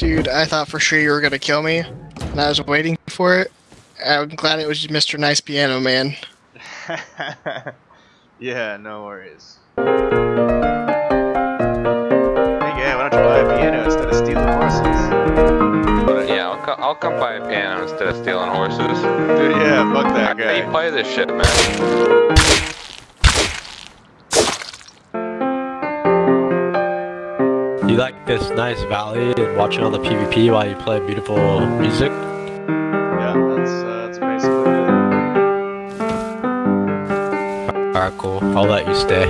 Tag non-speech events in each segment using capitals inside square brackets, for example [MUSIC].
Dude, I thought for sure you were gonna kill me, and I was waiting for it. I'm glad it was Mr. Nice Piano Man. [LAUGHS] yeah, no worries. Hey, yeah, why don't you buy a piano instead of stealing horses? Yeah, I'll, co I'll come buy a piano instead of stealing horses. Dude, [LAUGHS] yeah, fuck that How do you play this shit, man? Like this nice valley and watching all the PvP while you play beautiful music? Yeah, that's, uh, that's basically it. Alright, cool. I'll let you stay.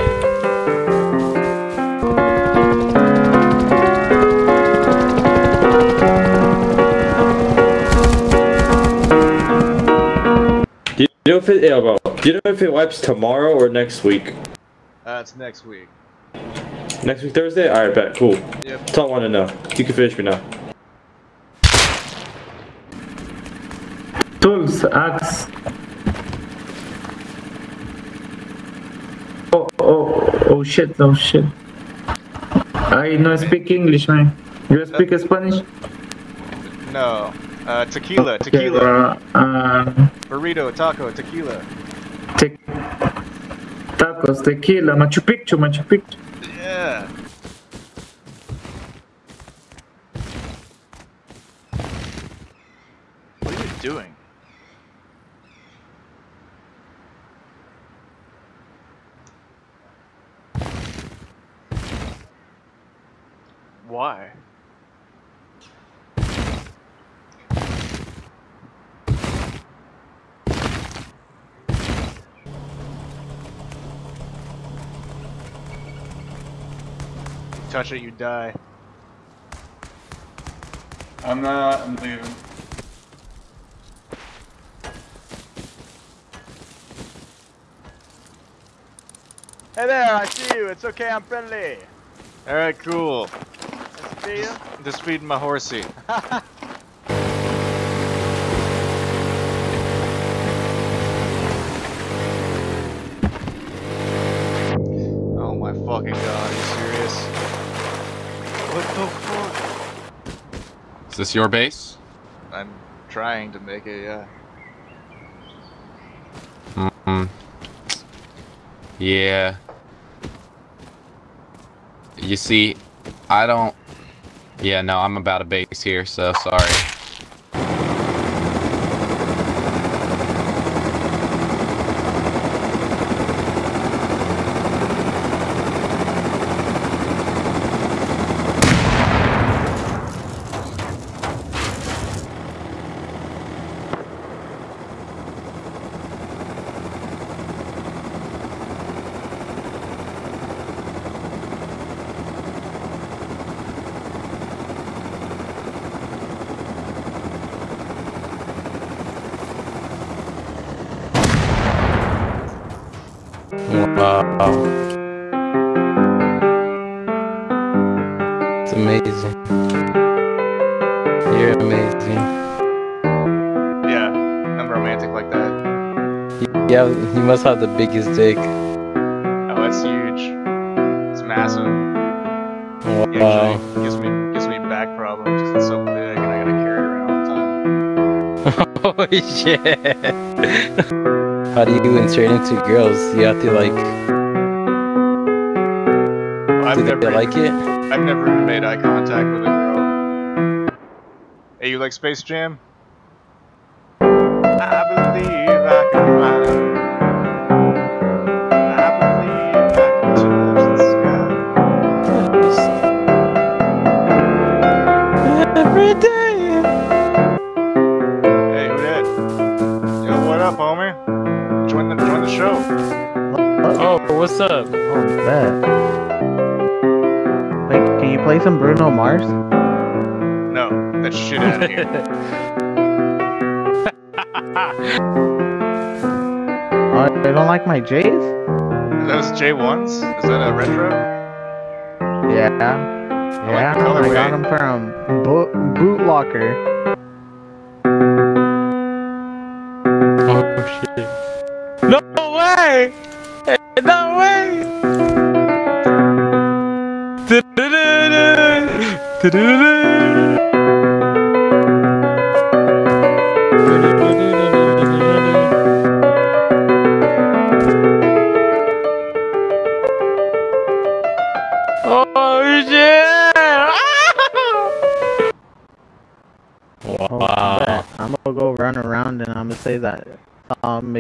Do you know if it, yeah, bro, do you know if it wipes tomorrow or next week? Uh, it's next week. Next week Thursday? Alright, bet. Cool. Yep. That's all I want to know. You can finish me now. Tools, axe. Oh, oh, oh shit, oh shit. I no speak English, man. You speak Spanish? No. Uh, tequila, Okay, tequila. uh, um, Burrito, taco, tequila. te- tacos, tequila, Machu Picchu, Machu Picchu. Yeah. What are you doing? Why? Touch it, you die. I'm not. I'm leaving. Hey there, I see you. It's okay, I'm friendly. Alright, cool. Nice to see you. Just feeding my horsey. [LAUGHS] oh my fucking god, are you serious? What the fuck? Is this your base? I'm trying to make it, yeah. Mm. Yeah. You see, I don't. Yeah, no, I'm about a base here, so sorry. Wow. It's amazing. You're amazing. Yeah, I'm romantic like that. Yeah, you must have the biggest dick. Oh, it's huge. It's massive. Wow. Usually gives me gives me back problems 'cause it's so big and I gotta carry it around all the time. [LAUGHS] Holy shit. [LAUGHS] How do you insert into girls? You have to like. I've Do they never like it? I've never even made eye contact with a girl. Hey, you like Space Jam? I believe I can fly. I believe I can touch the sky. Every day. What's up? Oh, bet. Wait, can you play some Bruno Mars? No, that shit out of here. [LAUGHS] Oh, I don't like my J's? Those J1s? Is that a retro? Yeah. like Yeah, the I got them from Bo- Boot Locker. Oh shit. No way! No way! [LAUGHS] Oh shit! [LAUGHS] wow. I'm gonna go run around and I'm gonna say that um,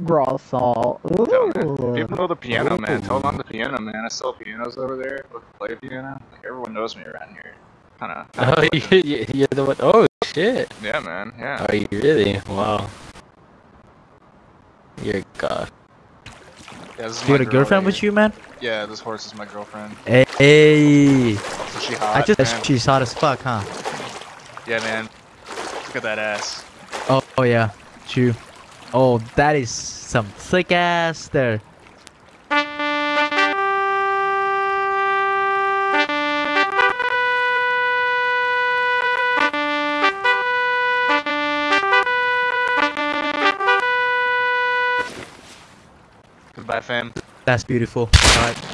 McGraw saw. People know the piano man. Tell them I'm the piano man. I sell pianos over there. Play piano. Like everyone knows me around here. Kind of. Oh, [LAUGHS] you, you, you're the one. Oh shit. Yeah, man. Yeah. Are you really? Wow. You're a god. Uh, yeah, this is You got a girlfriend with you, man? Yeah, this horse is my girlfriend. Hey, hey. So she hot. I just man. she's hot as fuck, huh? Yeah, man. Look at that ass. Oh, oh yeah, true. Oh, that is some thick ass there. Goodbye, fam. That's beautiful. All right.